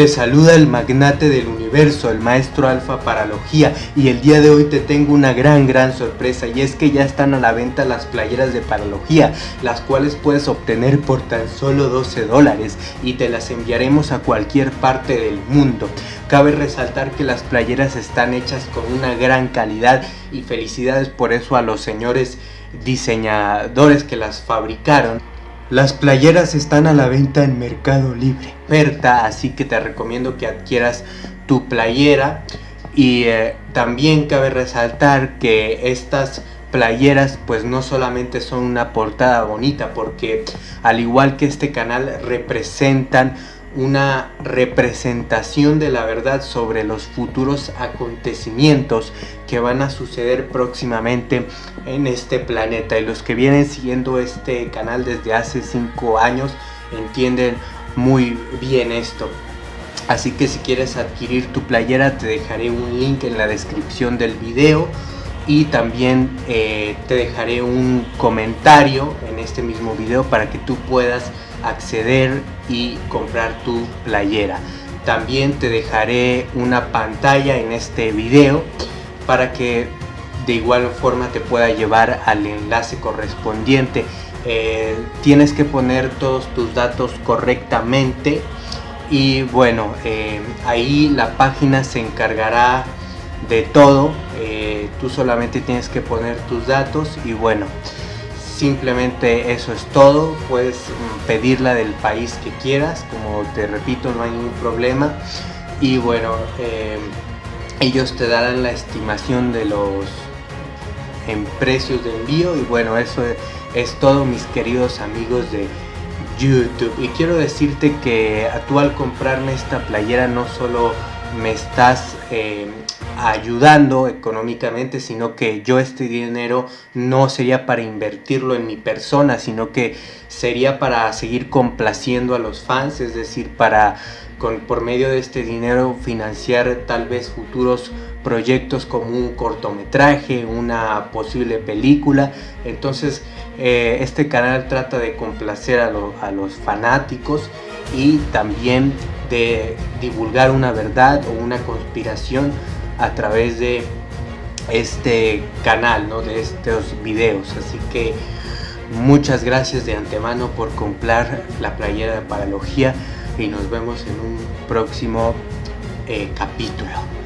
Te saluda el magnate del universo, el maestro Alfa Paralogía y el día de hoy te tengo una gran gran sorpresa y es que ya están a la venta las playeras de Paralogía, las cuales puedes obtener por tan solo 12 dólares y te las enviaremos a cualquier parte del mundo. Cabe resaltar que las playeras están hechas con una gran calidad y felicidades por eso a los señores diseñadores que las fabricaron. Las playeras están a la venta en Mercado Libre. Oferta, así que te recomiendo que adquieras tu playera. Y eh, también cabe resaltar que estas playeras pues no solamente son una portada bonita porque al igual que este canal representan una representación de la verdad sobre los futuros acontecimientos que van a suceder próximamente en este planeta. Y los que vienen siguiendo este canal desde hace 5 años entienden muy bien esto. Así que si quieres adquirir tu playera te dejaré un link en la descripción del video. Y también eh, te dejaré un comentario en este mismo video para que tú puedas acceder y comprar tu playera. También te dejaré una pantalla en este video para que de igual forma te pueda llevar al enlace correspondiente. Eh, tienes que poner todos tus datos correctamente y bueno, eh, ahí la página se encargará de todo. Eh, tú solamente tienes que poner tus datos y bueno, Simplemente eso es todo, puedes mm, pedirla del país que quieras, como te repito no hay ningún problema. Y bueno, em, ellos te darán la estimación de los en precios de envío y bueno, eso es, todo mis queridos amigos de YouTube. Y quiero decirte que tú al comprarme esta playera no solo me estás em, ayudando económicamente, sino que yo este dinero no sería para invertirlo en mi persona, sino que sería para seguir complaciendo a los fans, es decir, para con, por medio de este dinero financiar tal vez futuros proyectos como un cortometraje, una posible película. Entonces eh, este canal trata de complacer a, los fanáticos y también de divulgar una verdad o una conspiración a través de este canal, ¿no? de estos videos. Así que muchas gracias de antemano por comprar la playera de Paralogía y nos vemos en un próximo eh, capítulo.